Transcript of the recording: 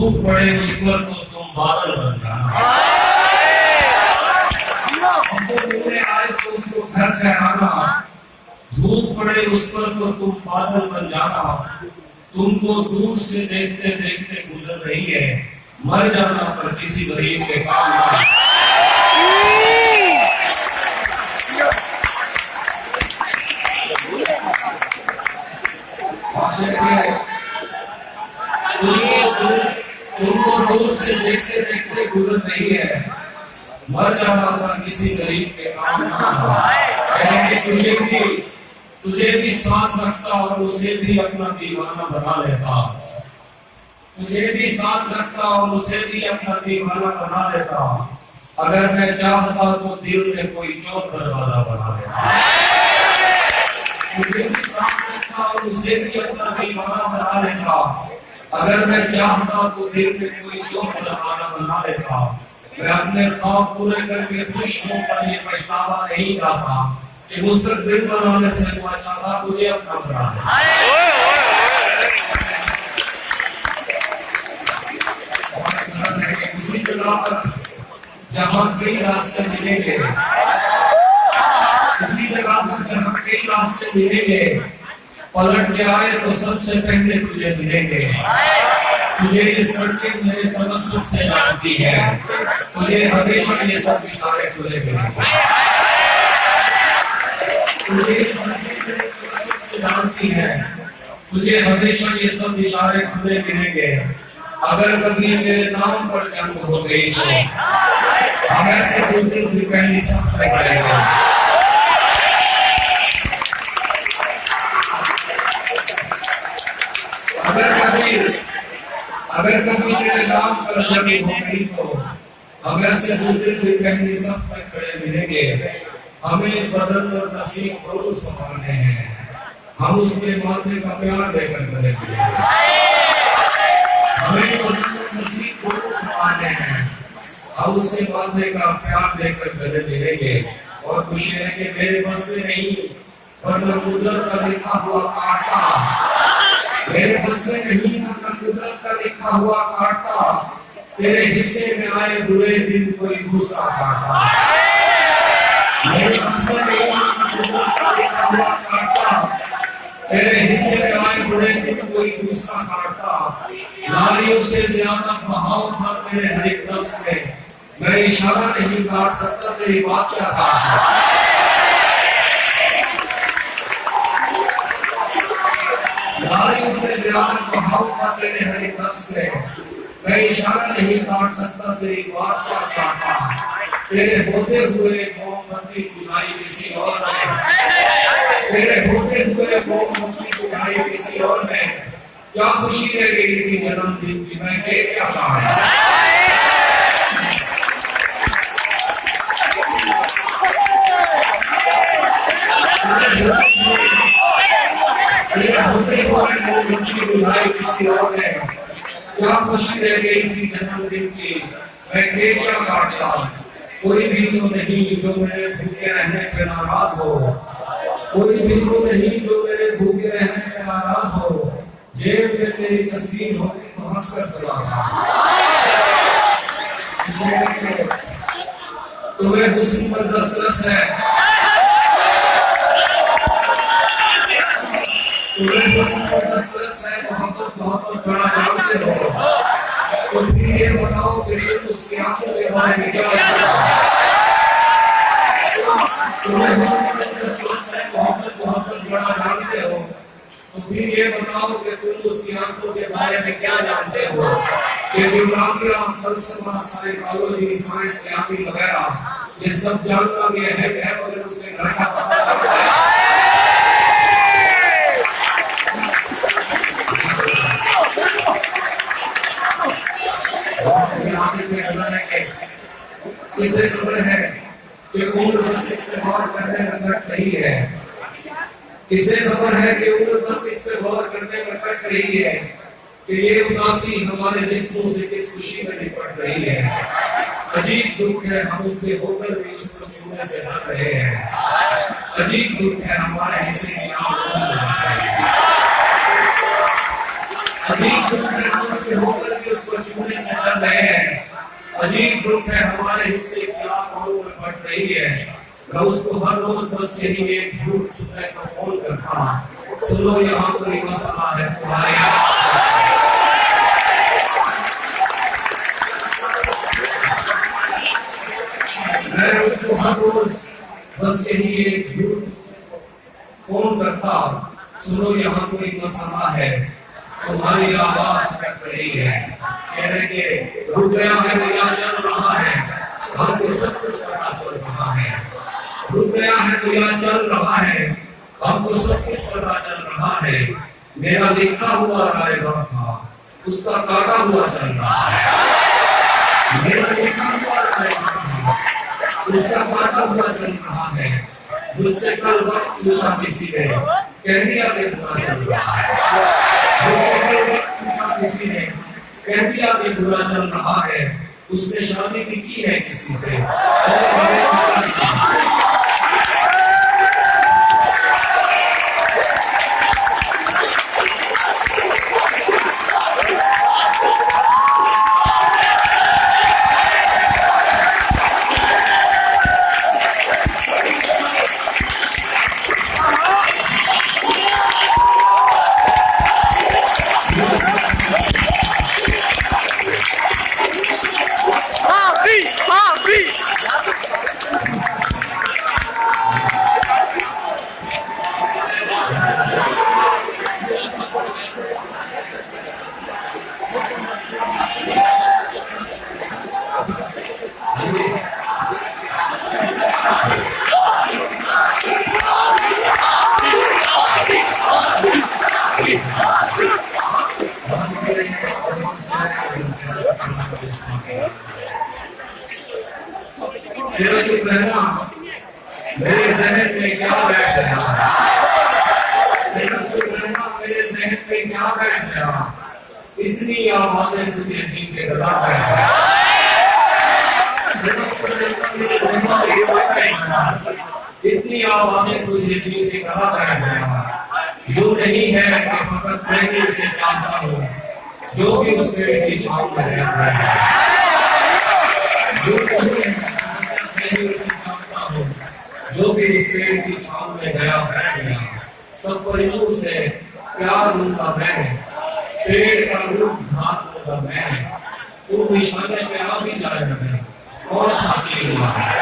دھوپ پڑے مجھ پر تو تم بادل بن جانا۔ ہم تو بولے تو اس کو گھر دھوپ پڑے، اس پر تو تم بادل بن جانا۔ تم کو دور سے دیکھتے دیکھتے گزر رہی ہے۔ مر جانا پر کسی غریب کے کام نہ۔ مجھ سے دیکھتے دیکھتے گزر رہی ہے۔ مر جانا تھا کسی غریب کے کام نہ کہیں کہ تجھے بھی تجھے بھی ساتھ رکھتا اور اسے بھی اپنا دیوانہ بنا لیتا۔ تجھے بھی ساتھ رکھتا اور اسے بھی اپنا دیوانہ بنا لیتا۔ اگر میں چاہتا تو دل میں کوئی چور دروازہ بنا لیتا۔ تجھے بھی ساتھ رکھتا اور اسے بھی اپنا دیوانہ بنا لیتا۔ اگر میں چاہتا تو دل میں کوئی چوک زمانہ بنا لیتا میں اپنے خواب پورے کر کے خوش ہوں، پر یہ پچھتاوا نہیں جاتا کہ مستقبل بنانے سے ہوا چاہتا مجھے اپنا بنا اسی جگہ پر جہاں کئی راستے ملیں گے اسی جگہ پر جہاں کئی راستے ملیں گے پلٹ کے آئے تو سب سے پہلے تجھے ملیں گے۔ تجھے یہ سڑکیں میرے تمسک سے جانتی ہے تجھے ہمیشہ یہ سب اشارے تجھے ملیں گے۔ تجھے سے جانتی ہے تجھے ہمیشہ یہ سب اشارے تجھے ملیں گے۔ اگر کبھی میرے نام پر جنگ ہو گئی تو ہم ایسے بولتے ہوئے پہلی سب کرے گا اگر کبھی اگر کبھی تیرے نام پر زمین ہو گئی تو ہم ایسے دوسرے بھی پہلی سب میں کھڑے ملیں گے۔ ہمیں بدن اور نصیب ضرور سنبھالنے ہیں۔ ہم اس کے ماتھے کا پیار دے کر کریں گے ہمیں بدن اور نصیب ضرور سنبھالنے ہیں۔ ہم اس کے ماتھے کا پیار لے کر گلے ملیں گے۔ اور خوشی ہے کہ میرے بس میں نہیں، ورنہ قدرت کا لکھا ہوا کاٹا میرے حسن نہیں تھا نہ قدرت کا لکھا ہوا کاٹا، تیرے حصے میں آئے برے دن کوئی گھسا کاٹا۔ میرے حسن نہیں تھا نہ قدرت کا لکھا ہوا کاٹا، تیرے حصے میں آئے برے دن کوئی گھسا کاٹا۔ ناریوں سے زیادہ بہاؤ تھا تیرے ہر ایک نفس میں۔ میں اشارہ نہیں کاٹ سکتا تیری بات کیا تھا تاریخ سے بیان کو ہوتا تیرے ہر ایک سے میں۔ اشارہ نہیں کاٹ سکتا تیری بات کا کاٹا۔ تیرے ہوتے ہوئے مومبتی بجائی کسی اور میں۔ تیرے ہوتے ہوئے مومبتی بجائی کسی اور میں۔ کیا خوشی رہ گئی تھی جنم دن کی؟ میں کیا کہا ہے سیاہ ہے۔ کیا خوشی رہ گئی تھی جنم دن کی میں دے کیا کاٹتا کوئی بھی تو نہیں جو میرے بھوکے رہنے پہ ناراض ہو۔ کوئی بھی تو نہیں جو میرے بھوکے رہنے پہ ناراض ہو۔ جیب میں تیری تصویر ہوتی تو ہنس کر سلا تمہیں حسن پر دست رس ہے۔ تمہیں حسن پر دست محمد بڑا نام سے ہو تو پھر یہ بتاؤ کہ اس کی آنکھوں کے باہر نکل جاتا ہے محمد محمد بڑا جانتے ہو تو پھر یہ بتاؤ کہ تم اس کی آنکھوں کے بارے میں کیا جانتے ہو کہ اسے خبر ہے کہ عمر بس اس پہ غور کرنے میں کٹ رہی ہے؟ اسے خبر ہے کہ عمر بس اس پہ غور کرنے میں کٹ رہی ہے کہ یہ اداسی ہمارے جسموں سے کس خوشی میں نپٹ رہی ہے؟ عجیب دکھ ہے ہم اس پہ ہو کر بھی اس کو چھونے سے ڈر رہے ہیں۔ عجیب دکھ ہے ہمارے حصے کی آنکھوں میں عجیب دکھ ہے ہم اس پہ ہو کر بھی اس کو چھونے سے ڈر رہے ہیں۔ عجیب دکھ ہے، ہمارے حصے کی آنکھوں میں بڑھ رہی ہے۔ میں اس کو ہر روز بس یہی ایک جھوٹ سننے کا فون کرتا ہوں۔ سنو، یہاں کوئی مسئلہ ہے تمہارے میں اس کو ہر روز بس یہی ایک جھوٹ فون کرتا ہوں۔ سنو، یہاں کوئی مسئلہ ہے۔ تمہاری آواز کٹ رہی ہے۔ کہنے کے رک گیا ہے یا چل رہا ہے، ہم کو سب کچھ پتا چل رہا ہے۔ رک گیا ہے یا چل رہا ہے، ہم کو سب کچھ پتا چل رہا ہے۔ میرا لکھا ہوا رائے گا تھا، اس کا کاٹا ہوا چل رہا ہے۔ میرا لکھا ہوا رائے گا تھا، اس کا کاٹا ہوا چل رہا ہے۔ مجھ سے کل وقت پوچھا کسی نے، کہہ دیا کہ برا چل رہا ہے۔ مجھ سے کل وقت پوچھا کسی نے کہہ دیا کہ برا چل رہا ہے، اس نے شادی بھی کی ہے کسی سے؟ میرا چپ رہنا میرے ذہن میں کیا بیٹھ گیا میرا چپ رہنا میرے ذہن میں کیا بیٹھ گیا اتنی آوازیں تجھے دین کے گلا بیٹھ گیا میرا چپ رہنا میرے ذہن میں کیا بیٹھ گیا اتنی آوازیں تجھے دین کے گلا بیٹھ گیا یوں نہیں ہے کہ فقط میں ہی اسے جو بھی اس پیڑ کی چھاؤں میں رہتا ہے جو نہیں ہے میں اسے جانتا ہوں جو بھی اس پیڑ کی چھاؤں میں گیا بیٹھ گیا سب پرندوں سے پیار لوں گا میں پیڑ کا روپ دھار لوں گا میں تو نشانے پہ آ بھی جائے گا میں اور شادی ہوگا